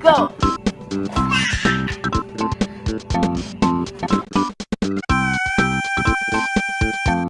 go.